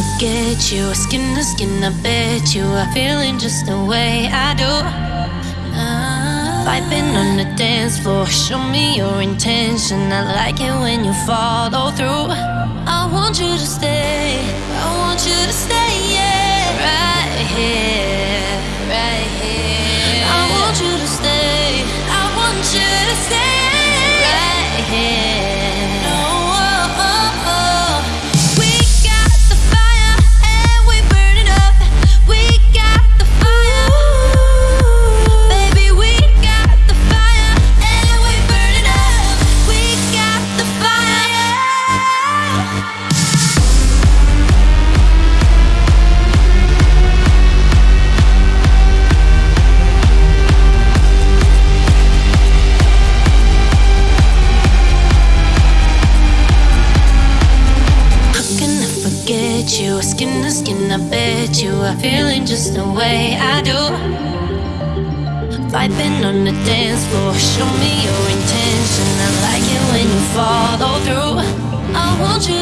forget you. Skin to skin, I bet you are feeling just the way I do. Vibing on the dance floor, show me your intention. I like it when you follow through. I want you to stay, I want you to bet you are feeling just the way I do. Vibing on the dance floor, show me your intention. I like it when you follow through. I want you